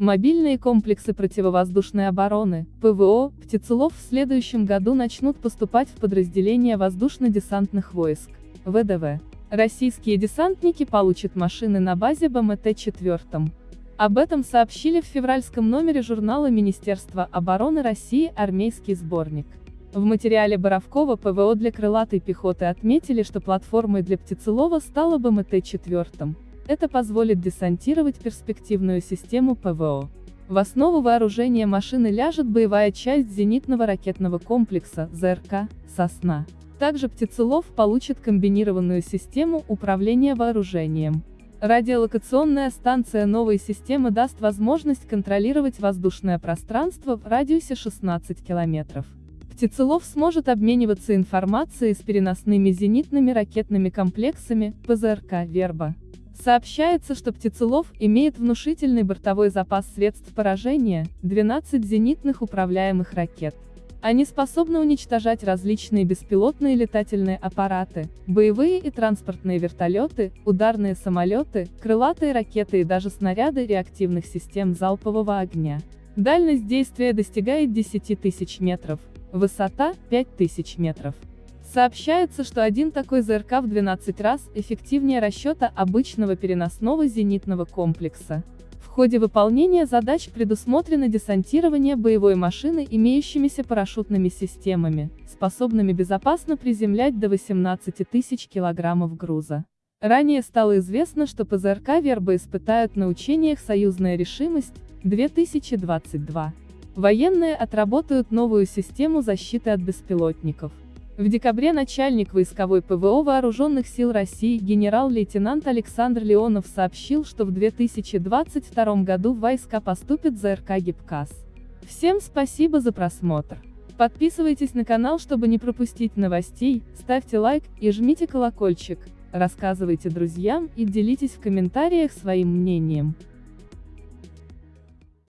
Мобильные комплексы противовоздушной обороны, ПВО, птицелов в следующем году начнут поступать в подразделения воздушно-десантных войск, ВДВ. Российские десантники получат машины на базе БМТ-4. Об этом сообщили в февральском номере журнала Министерства обороны России «Армейский сборник». В материале Боровкова ПВО для крылатой пехоты отметили, что платформой для птицелова стала БМТ-4. Это позволит десантировать перспективную систему ПВО. В основу вооружения машины ляжет боевая часть зенитного ракетного комплекса ЗРК «Сосна». Также птицелов получит комбинированную систему управления вооружением. Радиолокационная станция новой системы даст возможность контролировать воздушное пространство в радиусе 16 километров. Птицелов сможет обмениваться информацией с переносными зенитными ракетными комплексами, ПЗРК «Верба». Сообщается, что Птицелов имеет внушительный бортовой запас средств поражения, 12 зенитных управляемых ракет. Они способны уничтожать различные беспилотные летательные аппараты, боевые и транспортные вертолеты, ударные самолеты, крылатые ракеты и даже снаряды реактивных систем залпового огня. Дальность действия достигает 10 тысяч метров, Высота – 5000 метров. Сообщается, что один такой ЗРК в 12 раз эффективнее расчета обычного переносного зенитного комплекса. В ходе выполнения задач предусмотрено десантирование боевой машины имеющимися парашютными системами, способными безопасно приземлять до 18 тысяч килограммов груза. Ранее стало известно, что ПЗРК «Верба» испытают на учениях «Союзная решимость» 2022. Военные отработают новую систему защиты от беспилотников. В декабре начальник войсковой ПВО Вооруженных сил России генерал-лейтенант Александр Леонов сообщил, что в 2022 году в войска поступит ЗРК ГИПКАС. Всем спасибо за просмотр. Подписывайтесь на канал, чтобы не пропустить новостей, ставьте лайк и жмите колокольчик, рассказывайте друзьям и делитесь в комментариях своим мнением.